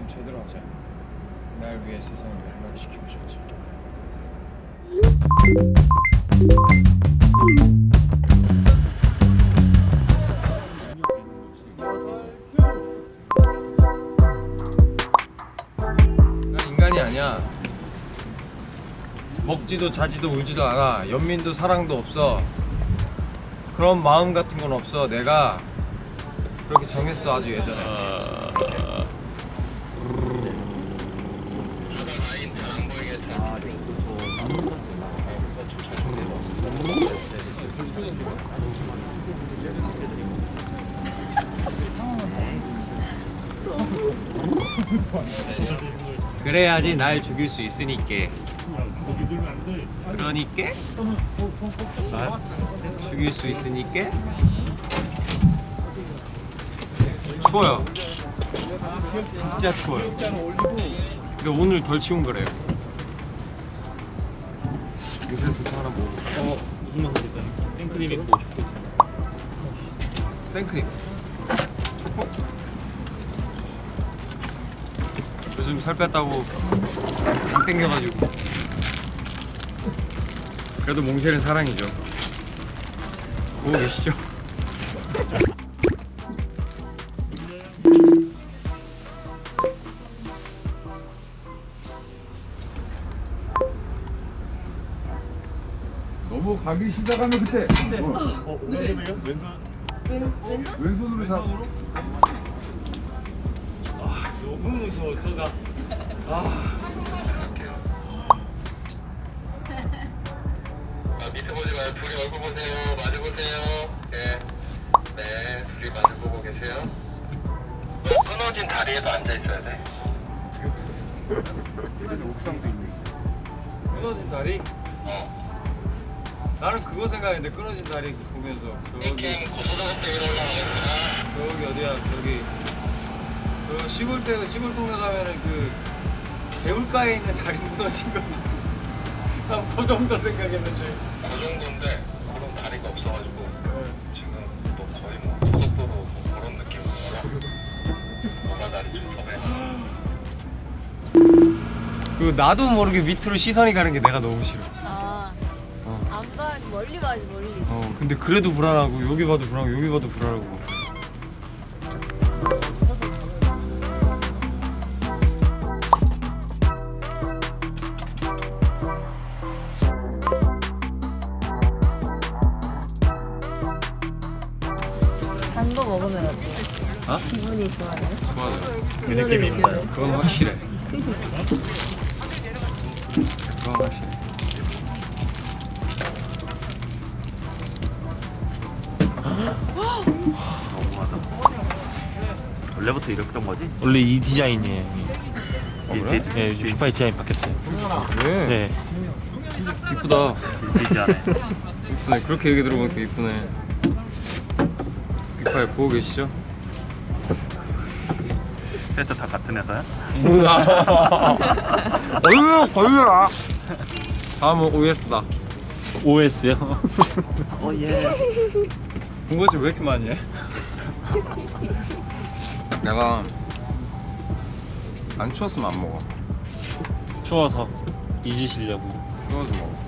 그럼 제대로 하자. 날 위해 세상을 멸망시키고 싶지. 난 인간이 아니야. 먹지도 자지도 울지도 않아. 연민도 사랑도 없어. 그런 마음 같은 건 없어. 내가 그렇게 정했어 아주 예전에. 그래야지 날 죽일 수 있으니까. 그러니까 죽일 수 있으니까 추워요. 진짜 추워요. 근데 오늘 덜 추운 거래요. 요새 부터 하나 먹어. 어 무슨 맛 드릴까요? 생크림 있고 생크림. 요즘 살 뺐다고 안 땡겨가지고. 그래도 몽쉘은 사랑이죠. 보고 계시죠? 너무 가기 시작하면 그때 어, 어 왼손이요? 왼손 왼손으로 잡. 너무 무서워 저가 아, 밑에 보지 마요. 둘이 얼굴 보세요. 마주 보세요. 네. 네. 둘이 마주 보고 계세요. 왜 끊어진 다리에도 앉아 있어야 돼? 끊어진 다리? 어. 나는 그거 생각했는데 끊어진 다리 보면서 저기 킹 고소장학교 위로 올라가겠습니다. 저기 어디야 저기 저 시골 때 시골 동네 가면은 그 개울가에 있는 다리 무너진 거. 난그 정도 생각했는데. 그 정도인데 그런 다리가 없어가지고 지금 뭐 거의 뭐 고속도로 뭐 그런 느낌이라 뭐가 다리 좀 섭해. 그 나도 모르게 밑으로 시선이 가는 게 내가 너무 싫어. 아, 어. 안 봐, 멀리 봐야지, 멀리. 어 근데 그래도 불안하고 여기 봐도 불안하고 여기 봐도 불안하고. 먹으면 어때? 어? 기분이 좋아요? 좋아요. 그 느낌이 나요 그건 확실해. 그건 확실해. 원래부터 이랬던 거지? 원래 이 디자인이에요 이 그래? 디, 네, 휘파이 디자인 바뀌었어요 왜? 네 이쁘다. 디자인 이쁘네. 그렇게 얘기 들어보니까 이쁘네. 이파이 보고 계시죠? 그래서 다 같은 회사야? 어휴 걸려라. 다음은 OS다. OS요? 오 예. 군것질 왜 이렇게 많이 해? 내가 안 추웠으면 안 먹어. 추워서 잊으시려고 추워서 먹어.